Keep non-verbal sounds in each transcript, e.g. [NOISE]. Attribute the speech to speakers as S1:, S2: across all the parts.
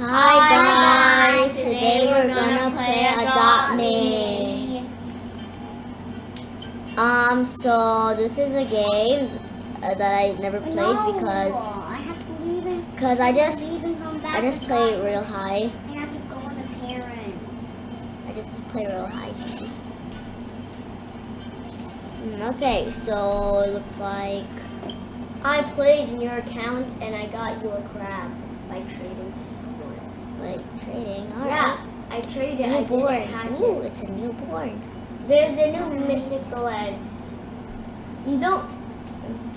S1: Hi guys, today we're gonna play Adopt Me. Um, so this is a game that I never played
S2: No,
S1: because
S2: I have to leave and
S1: because I just
S2: leave and come back.
S1: I just play
S2: it
S1: real high.
S2: I have to go on the parents.
S1: I just play real high. [LAUGHS] Mm, okay, so it looks like
S3: I played in your account and I got you a crab by trading to someone.
S1: like trading. All right.
S3: Yeah, I traded. I
S1: Newborn. Ooh,
S3: it.
S1: it's a newborn.
S3: There's the new mythical eggs. You don't.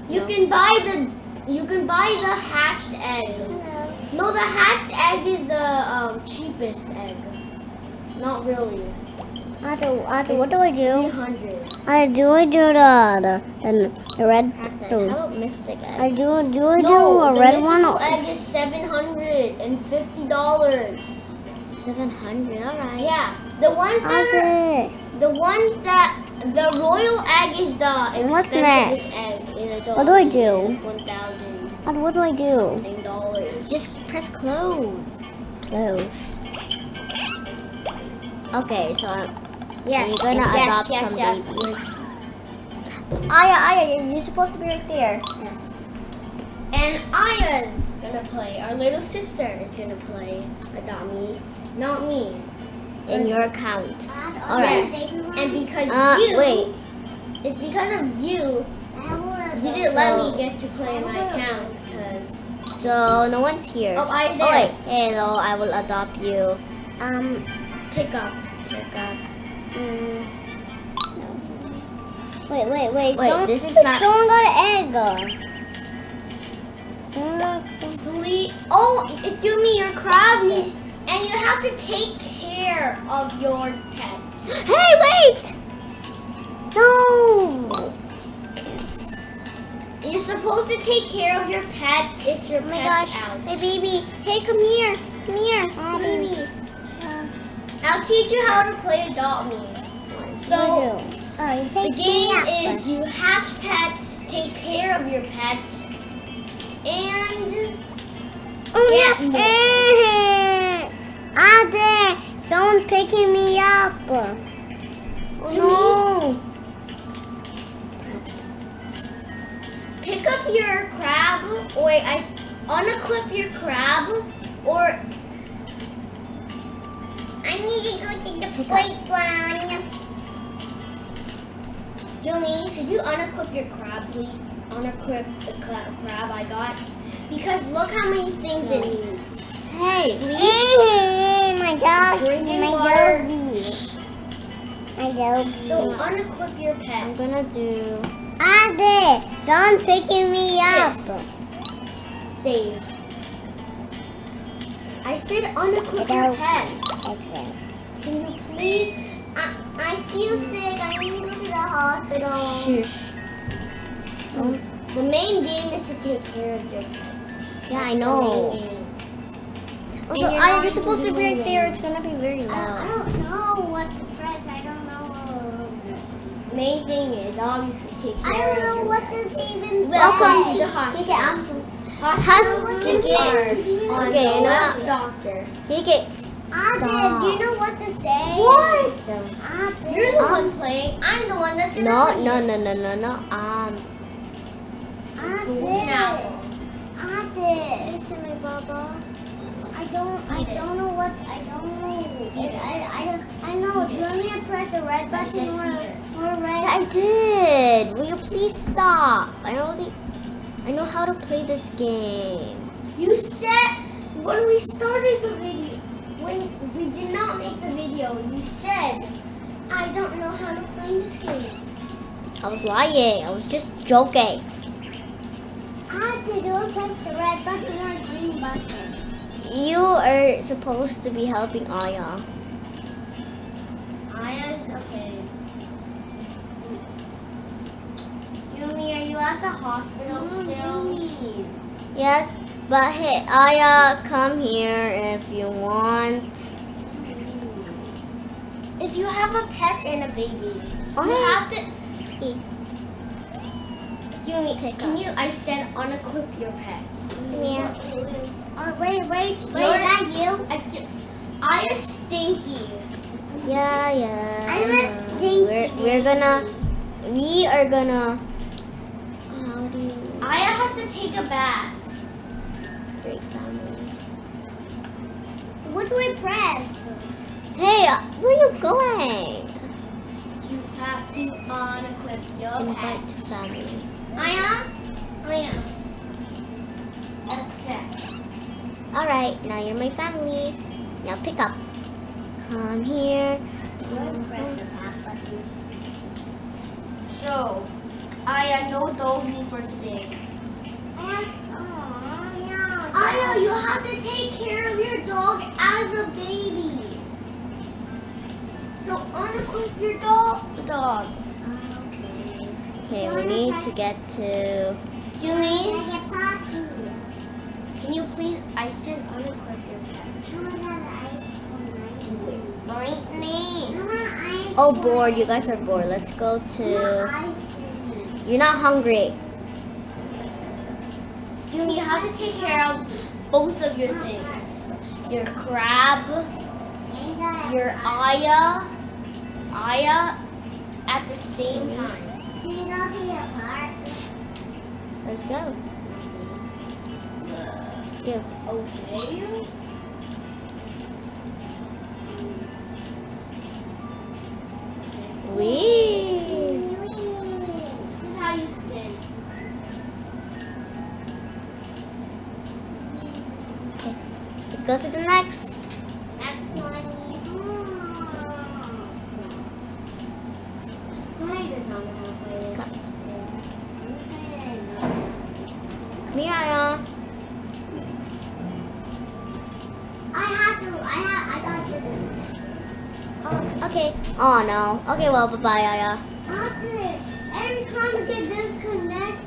S3: You
S1: No.
S3: can buy the. You can buy the hatched egg. No, the hatched egg is the um, cheapest egg. Not really.
S2: Otto, Otto, what do I do?
S3: hundred.
S2: I do I do the the, the red
S1: How about Mystic
S2: I do do I do
S3: No,
S2: a
S3: the
S2: red one?
S3: mythical egg is seven hundred and fifty dollars.
S1: Seven hundred. All right.
S3: Yeah, the ones that are, the ones that the royal egg is the
S2: What's
S3: expensivest egg
S2: What do I do?
S3: One thousand
S2: what do I do?
S3: dollars.
S1: Just press close.
S2: Close.
S1: Okay, so I'm,
S3: yes,
S1: you're gonna
S3: yes,
S1: adopt
S3: yes,
S1: some
S3: yes.
S1: babies.
S2: Aya, Aya, you're supposed to be right there.
S1: Yes.
S3: And Aya's gonna play. Our little sister is gonna play Me, not me.
S1: In your account.
S2: All
S1: right.
S3: Yes, and because
S1: Uh,
S3: you,
S1: wait.
S3: it's because of you. You didn't let me get to play my account because.
S1: So no one's here.
S3: Oh, I
S1: Oh
S3: there.
S1: wait. Hello, I will adopt you.
S3: Um, pick up.
S1: Pick up.
S2: Mm. Wait, wait, wait.
S1: Wait,
S2: someone,
S1: this is not-
S2: Someone got an egg.
S3: Sleep. Oh, it- you mean your crab needs, and you have to take care of your pet. [GASPS]
S1: Hey, wait!
S2: No.
S3: You're supposed to take care of your pet if your
S2: Oh my
S3: pet's
S2: gosh,
S3: out.
S2: my baby. Hey, come here. Come here. my baby.
S3: I'll teach you how to play Adopt Me. So the game
S2: me
S3: is you hatch pets, take care of your pet, and
S2: Oh,
S3: get more.
S2: Eh, Ah, there. Someone picking me up. Oh, no.
S3: pick up your crab, or I unequip your crab, or
S2: I need to go to the playground.
S3: Yumi, should you unequip your crab, please? Unequip the crab I got, because look how many things it needs.
S1: Hey.
S3: Sleep,
S2: Mm, my dog.
S3: Drinking
S2: my
S3: water.
S2: doggy. My doggy.
S3: so unequip your pet.
S1: I'm gonna do.
S2: Ah, there. Someone picking me up.
S3: Save. I said unequip your pet.
S2: Okay.
S3: Can you please? I, I feel sick. I need to go to the hospital. Um, the main game is to take care of your pet.
S1: Yeah, I
S3: That's the
S1: know.
S3: And you're
S2: I, you're supposed to be right there. It's gonna be very
S3: I, I don't know what to press. I don't know. Main thing is obviously take care
S2: I don't know what this even
S3: Welcome
S2: says.
S3: to the hospital. Hospital
S1: it.
S3: hard.
S1: Okay, now-
S3: the doctor.
S1: Kick it.
S2: Ade, do you know what to say?
S3: What?
S2: Ade.
S3: You're the one playing. I'm the one that's gonna
S1: No,
S3: leave.
S1: no, no, no, no, no. Um.
S3: Golden apple.
S2: Ade.
S1: Listen, my baba.
S2: I don't, I don't know what, I don't know.
S3: It.
S2: I, I, I know. Do you want me to press the red button or, or red?
S1: I did. Will you please stop? I already. I know how to play this game.
S3: You said when we started the video, when we did not make the video, you said, I don't know how to play this game.
S1: I was lying. I was just joking.
S2: Ade, do I press the red button or green button?
S1: You are supposed to be helping Aya.
S3: Aya's okay. Yumi, are you at the hospital still?
S1: Yes, but hey, Aya, come here if you want.
S3: If you have a pet and a baby,
S1: Oh,
S3: you have to. Yumi, can
S1: up.
S3: you? I said unequip your pet.
S2: Yeah. Oh, wait, wait, wait, is
S3: You're-
S2: that you?
S3: I, I is stinky.
S1: Yeah, yeah.
S2: I'm
S1: I
S2: a stinky
S1: We're, we're gonna, we are gonna, how do you,
S3: Aya has to take a bath.
S1: great family.
S2: What do I press?
S1: Hey, uh, where are you going?
S3: You have to unequip your
S1: Invite
S3: pet.
S1: family.
S3: Aya, Aya. Accept.
S1: Alright, now you're my family. Now pick up. Come here.
S2: Don't press the top button.
S3: So, Aya, no doggy for today.
S2: Oh, no.
S3: Aya, you have to take care of your dog as a baby. So unequip your dog. Dog.
S2: Okay.
S1: Okay, we need to get to.
S3: Jimmy,
S2: Can I get puppies?
S3: can you please? I said unequip your pet.
S2: I want ice cream.
S3: Brittany.
S2: I want ice
S1: Oh, bored. You guys are bored. Let's go to. You're not hungry.
S3: Jimmy, you have to take care of both of your things. Your crab, your Aya, Aya, at the same time.
S2: Can you go to your park?
S1: Let's go.
S3: Okay.
S1: Wee.
S3: This is how you spin.
S1: Okay. Let's go to the next.
S3: Next one. Why does not want to play this?
S1: Come. Come here, Aya.
S2: I have to. I have. I got this.
S1: Oh. No. Okay, well, bye bye, Aya.
S2: I have to. Every time we get disconnected.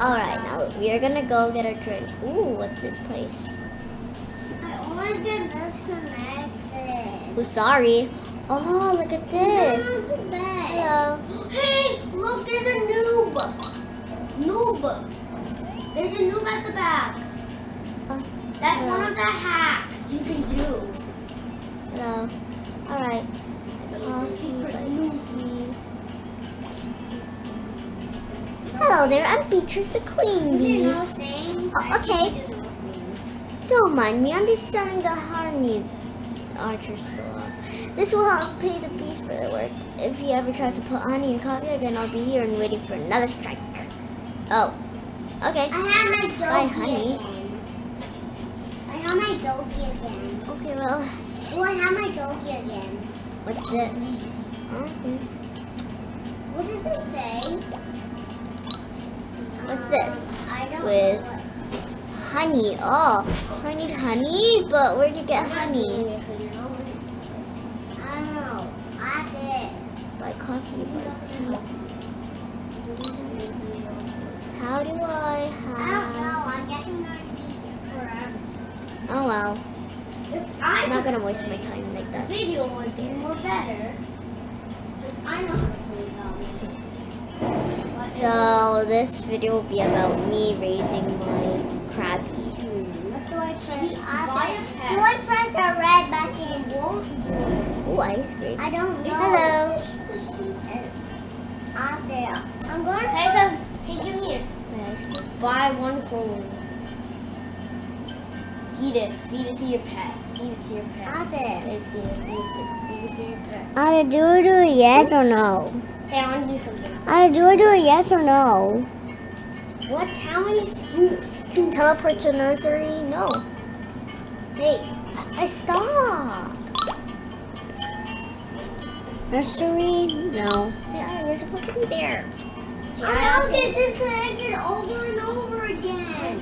S1: Alright, now we are gonna go get a drink. Ooh, what's this place?
S2: I always get disconnected.
S1: Oh, sorry. Oh, look at this.
S2: Go to bed.
S1: Hello.
S3: Hey, look, there's a noob. Noob. There's a noob at the back.
S1: Oh,
S3: That's one of the hacks you can do.
S1: Hello. Alright. Coffee,
S3: secret
S1: but-
S3: noob.
S1: Hello there, I'm Beatrice the Queen Bee. Oh, okay. Don't mind me, I'm just selling the honey archer store. This will help pay the bees for their work. If he ever tries to put honey in coffee again, I'll be here and waiting for another strike. Oh, okay.
S2: I have my doggy
S1: Bye, honey.
S2: again. I have my doggy again.
S1: Okay, well,
S2: Oh, I have my doggy again.
S1: what's this? Okay.
S2: What did it say?
S1: What's this?
S2: Um, I don't
S1: With-
S2: know.
S1: Honey. Oh, so I need honey, but where'd you get honey?
S2: I don't know. I did.
S1: Buy coffee, how do I
S2: don't know.
S1: have?
S2: I'm guessing there's pieces forever.
S1: Oh well,
S3: If I
S1: I'm not
S3: could
S1: gonna waste my time like that.
S3: video would be more better. I know how to play.
S1: So this video will be about me raising my crabby.
S2: What do I press?
S3: Should we
S2: I
S3: buy a
S2: think-
S3: pet?
S2: Do I press the red button?
S1: Oh, ice cream.
S2: I don't know.
S1: Hello.
S2: Out ah, there. I'm going to
S3: Hey, come, hey, come here. Buy one phone. Feed it. Feed it to your pet. Feed it to your pet.
S2: Out there.
S3: Feed it to your, feed it to, feed it to your pet.
S1: I do do yes or no?
S3: Hey, I want to do something.
S1: I do do yes or no?
S3: What? How many scoops?
S1: Teleport to nursery? No. Hey, I stop. Nursery? No. Yeah, you're supposed to be there.
S2: I don't get disconnected over and over again?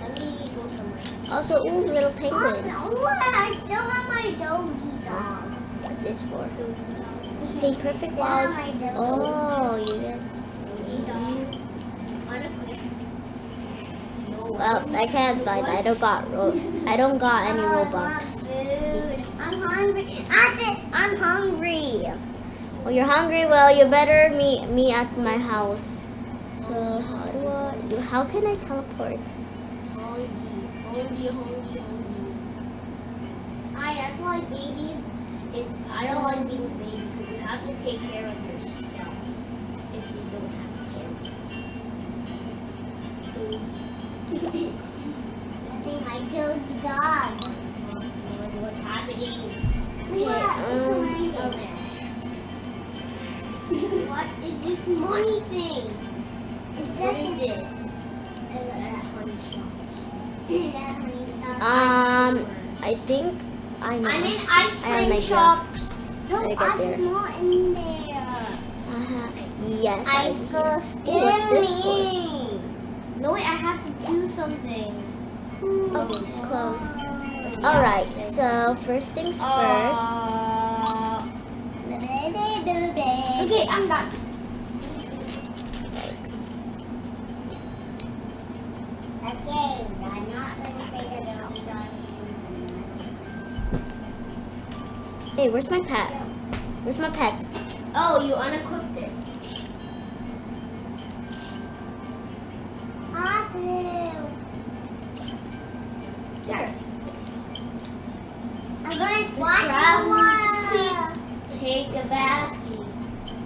S3: Let me go somewhere.
S1: Also, ooh, little
S2: Oh,
S1: penguins.
S2: no, I still have my doggy dog.
S1: What this for? Team Perfect
S2: Yeah,
S1: Wild.
S2: my doggy.
S1: Oh, you get. Well, I can't buy that. I don't got ro- I don't got any Robux.
S2: I'm hungry. Ah, Said I'm hungry.
S1: Well, you're hungry. Well, you better meet me at my house. So how do I? How can I teleport?
S3: Hongi, hongi, hongi. I, that's why babies, it's, I don't like being a baby because you have to take care of yourself if you don't have parents.
S2: That's my doggy dog.
S3: What's happening?
S1: Um,
S2: It's
S3: What is this money thing? What is this?
S2: That's
S3: honey shop.
S1: Um, I think I know.
S3: I'm in ice
S1: I have an
S3: cream shops.
S2: No, I'm
S1: there.
S2: not in there.
S1: Uh-huh. Yes, I
S2: I'm so
S1: Ooh, what's this for?
S2: skinny.
S3: No, wait, I have to do something.
S1: Oh, close. All right. So first things first.
S3: Uh, okay, I'm done.
S1: Where's my pet? Where's my pet?
S3: Oh, you unequipped it. There.
S2: I'm going to the.
S3: Take a bath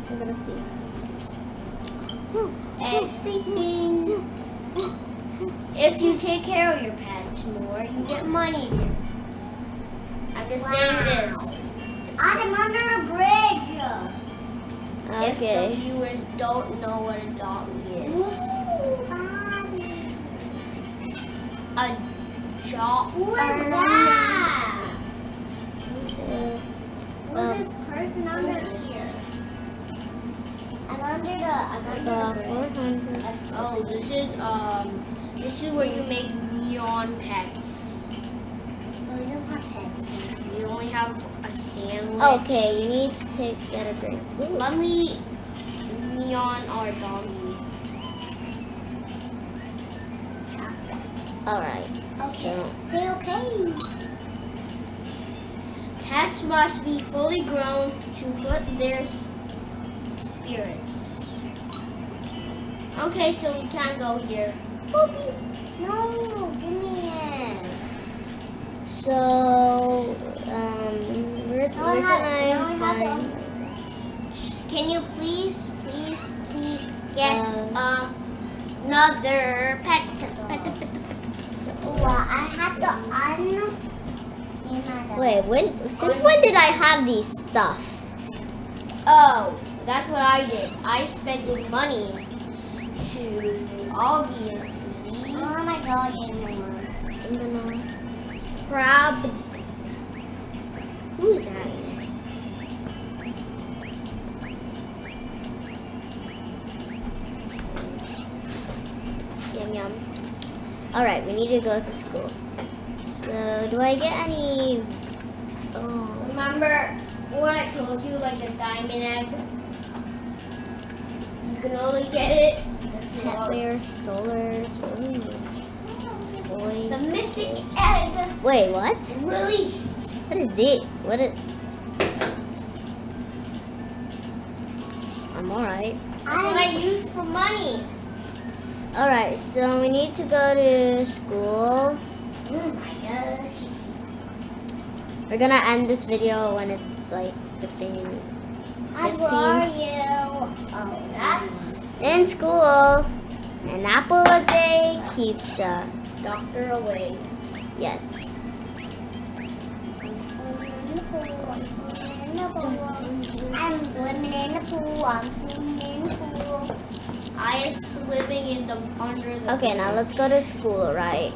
S1: I'm gonna see.
S3: and sleeping. If you take care of your pets more, you get money. I'm just saying this.
S2: I'm under a bridge. Okay.
S3: If the viewers don't know what a dog is, a jaw.
S2: Who is that?
S1: Uh,
S2: Who's this person under here? I'm under the. I'm under
S1: the
S2: the bridge.
S3: Oh, this is um, this is where you make neon pets.
S2: Oh, we don't have pets.
S3: You only have a sandwich.
S1: Okay, we need to take get a drink.
S3: Let me neon our doggy.
S1: All right.
S2: Okay.
S1: So
S2: Say okay.
S3: Cats must be fully grown to put their spirits. Okay, so we can't go here.
S2: Poopy. No, give me it.
S1: so um, where can I
S2: I
S1: find?
S3: Can you please, please, please get
S1: Uh,
S3: another pet? pet, pet, pet, pet.
S2: Well, I have to un.
S1: Wait, when? Since when did I have these stuff?
S3: Oh, that's what I did. I spent money to obviously
S2: Oh my god, animals.
S1: I'm
S3: crab.
S1: Who's that? Yum yum. All right, we need to go to school. So, do I get any? Oh,
S3: Remember when I told you like the diamond egg? You can only get it. if you
S1: pet
S3: are-
S1: strollers. Ooh. Toys.
S3: The mythic egg
S1: Wait, what?
S3: released.
S1: What is it? What is? I'm alright.
S3: That's what I use for money.
S1: Alright, so we need to go to school.
S3: Oh my gosh.
S1: We're gonna end this video when it's like 15.
S2: Hi, where are you? Oh, that's.
S3: That's
S1: In school. An apple a day keeps the.
S3: doctor away.
S1: Yes.
S2: I'm swimming in the pool. I'm swimming in the pool.
S3: I am swimming in the under the.
S1: Okay, now let's go to school, right?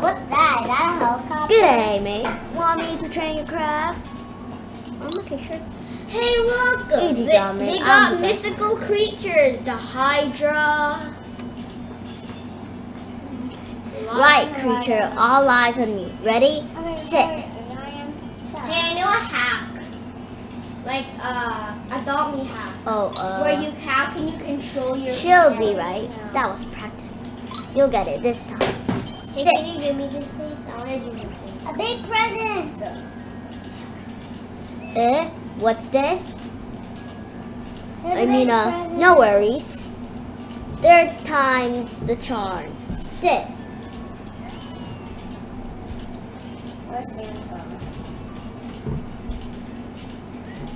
S2: What's that? Is that a helicopter?
S1: Good day, mate. Want me to train your crab? I'm okay, sure.
S3: Hey, look!
S1: Easy,
S3: they, they got mythical creatures. The Hydra.
S1: Right, creature. All eyes on me. Ready? Sit.
S3: Hey, I know a hack. Like uh, adopt me hack.
S1: Oh, uh.
S3: Where you how can you control your?
S1: She'll be right.
S3: now?
S1: That was practice. You'll get it this time.
S3: Hey, can you give me this, please? I want to do something.
S2: A big present.
S1: Eh? What's this? I mean, uh, no worries. Third time's the charm. Sit.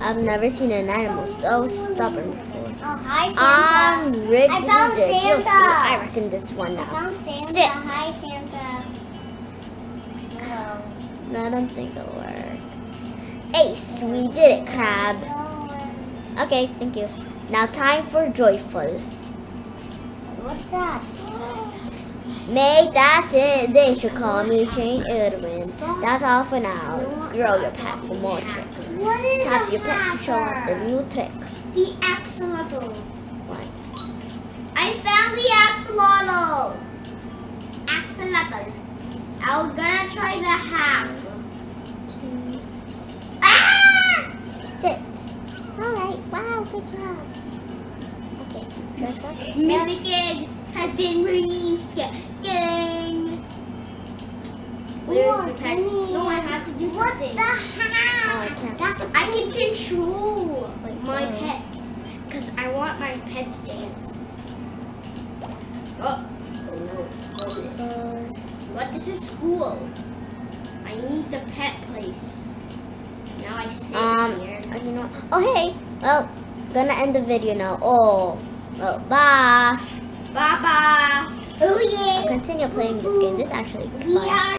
S1: I've never seen an animal so stubborn before.
S2: Oh, hi, Santa.
S1: I'm Rick
S2: I found
S1: Dick. You'll see. I reckon this one
S2: I
S1: now.
S2: found Santa.
S1: Sit.
S2: Hi, Santa. Hello.
S1: No, I don't think it'll work. Ace, we did it, crab. Okay, thank you. Now time for joyful.
S2: What's that?
S1: Make that's it. They should call me Shane Irwin. That's all for now. Grow your pet for more tricks. Tap your pet to show off the new trick.
S3: The axolotl.
S1: One.
S3: I found the axolotl. Axolotl. I'm gonna try the hack.
S1: Two.
S3: Ah!
S1: Sit. Alright, wow, good job. Okay, dress up.
S3: Mimic eggs has been released. Dang. Where's the?
S2: Gimme.
S3: No, I have to do
S2: What's
S3: something.
S2: the
S1: Oh, I can't.
S3: That's I can control
S1: Wait,
S3: my
S1: oh.
S3: pets because I want my pet to dance. Oh, oh no!
S1: Uh,
S3: What? This is school. I need the pet place. Now I sit
S1: Um,
S3: here.
S1: uh, you know. Oh, hey. Well, gonna end the video now. Oh, well, bye.
S3: Bye bye.
S2: Oh yeah.
S1: I'll continue playing this game. This is actually
S2: We
S1: fun.
S2: are